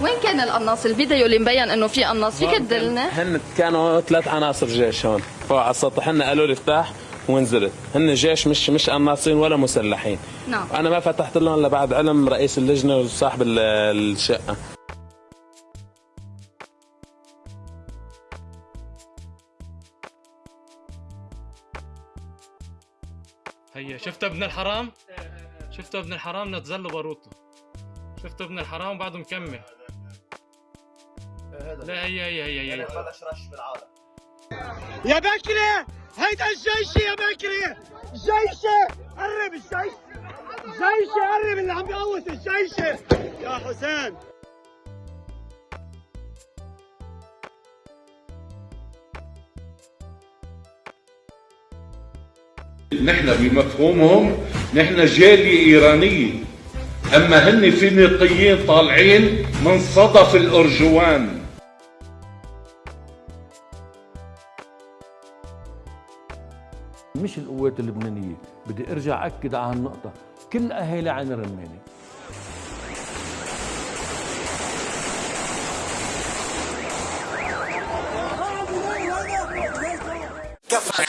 وين كان القناص الفيديو اللي مبين إنه في قناص فيك تدلنا. هن كانوا ثلاث عناصر جيش هون. فوق على السطح هن قالوا لي افتح ونزلت هن جيش مش مش قناصين ولا مسلحين. نعم. أنا ما فتحت لهم إلا بعد علم رئيس اللجنة وصاحب ال- الشقة. هيا شفت ابن الحرام؟ شفت ابن الحرام نتزل باروته شفت ابن الحرام بعده مكمل. لا هي هي هي هي. يا بكري هيدا الجيش يا بكري جيشي قرب الجيش. جيشي قرب اللي عم بيقوس الجيش. يا حسين. نحن بمفهومهم نحن جالية إيرانية. أما هن فينيقيين طالعين من صدف الأرجوان. مش القوات اللبنانية بدي أرجع أكد على هالنقطة. كل أهالي عين رمانة. كفى